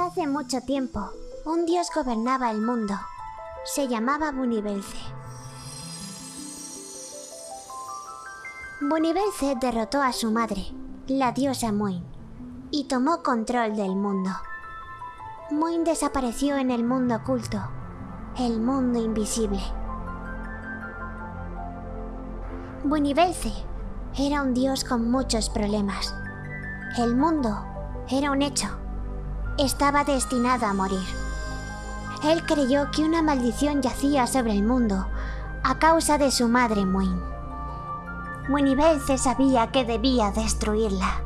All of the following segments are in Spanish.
Hace mucho tiempo, un dios gobernaba el mundo. Se llamaba Bunibelce. Bunibelce derrotó a su madre, la diosa Muin, y tomó control del mundo. Muin desapareció en el mundo oculto, el mundo invisible. Bunibelce era un dios con muchos problemas. El mundo era un hecho. Estaba destinado a morir. Él creyó que una maldición yacía sobre el mundo a causa de su madre Muin. Munibelce sabía que debía destruirla.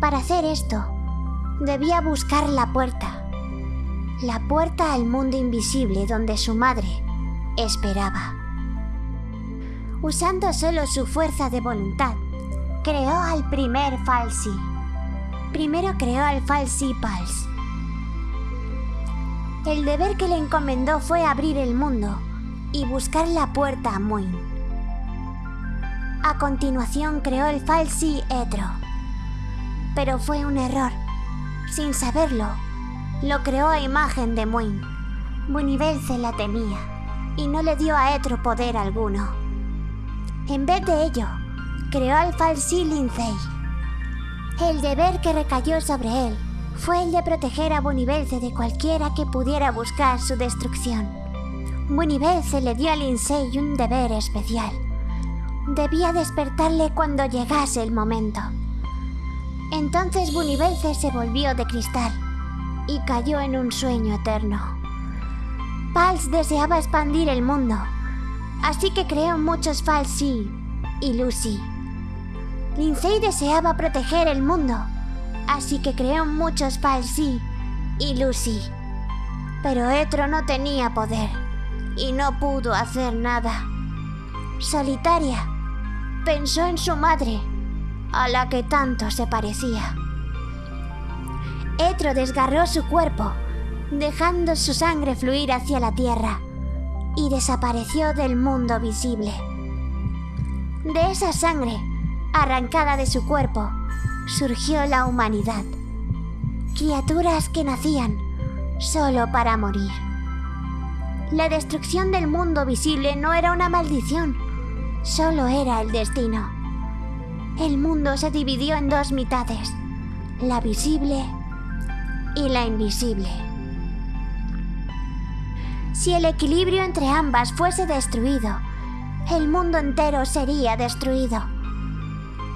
Para hacer esto, debía buscar la puerta. La puerta al mundo invisible donde su madre esperaba. Usando solo su fuerza de voluntad, creó al primer Falsi. Primero creó al Falsi Pals. El deber que le encomendó fue abrir el mundo y buscar la puerta a Muin. A continuación creó el Falsi Etro. Pero fue un error. Sin saberlo, lo creó a imagen de Muin. se la temía y no le dio a Etro poder alguno. En vez de ello, creó al Falsi Lindsay. El deber que recayó sobre él fue el de proteger a Bonibelce de cualquiera que pudiera buscar su destrucción. Bonibelce le dio a Lindsay un deber especial. Debía despertarle cuando llegase el momento. Entonces Bunibelce se volvió de cristal y cayó en un sueño eterno. Pals deseaba expandir el mundo, así que creó muchos Falsi y Lucy. Lindsay deseaba proteger el mundo, así que creó muchos Falsi y Lucy. Pero Etro no tenía poder y no pudo hacer nada. Solitaria, pensó en su madre, a la que tanto se parecía. Etro desgarró su cuerpo, dejando su sangre fluir hacia la tierra, y desapareció del mundo visible. De esa sangre, arrancada de su cuerpo, surgió la humanidad. Criaturas que nacían solo para morir. La destrucción del mundo visible no era una maldición, solo era el destino. El mundo se dividió en dos mitades, la visible y la invisible. Si el equilibrio entre ambas fuese destruido, el mundo entero sería destruido.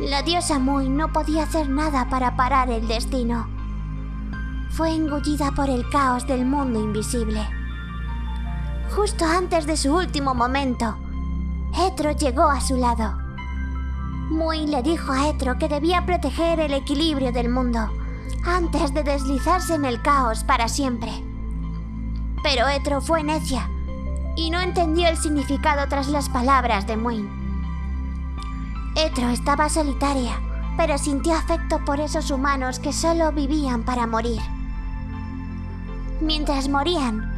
La diosa Muy no podía hacer nada para parar el destino. Fue engullida por el caos del mundo invisible. Justo antes de su último momento, Etro llegó a su lado. Muy le dijo a Etro que debía proteger el equilibrio del mundo antes de deslizarse en el caos para siempre. Pero Etro fue necia y no entendió el significado tras las palabras de Muin. Etro estaba solitaria, pero sintió afecto por esos humanos que solo vivían para morir. Mientras morían,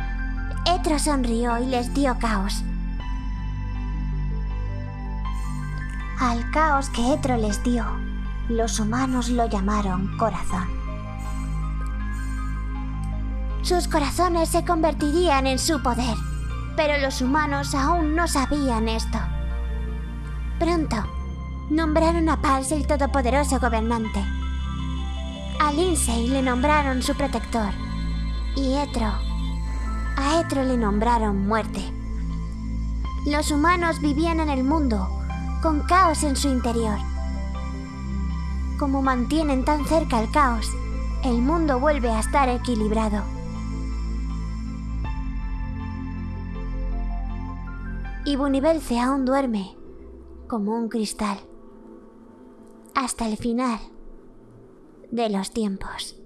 Etro sonrió y les dio caos. Al caos que Etro les dio, los humanos lo llamaron corazón. Sus corazones se convertirían en su poder, pero los humanos aún no sabían esto. Pronto, nombraron a Pals el todopoderoso gobernante. A Lindsay le nombraron su protector. Y Etro. A Etro le nombraron muerte. Los humanos vivían en el mundo, con caos en su interior. Como mantienen tan cerca el caos, el mundo vuelve a estar equilibrado. Y Bunibelce aún duerme, como un cristal hasta el final de los tiempos.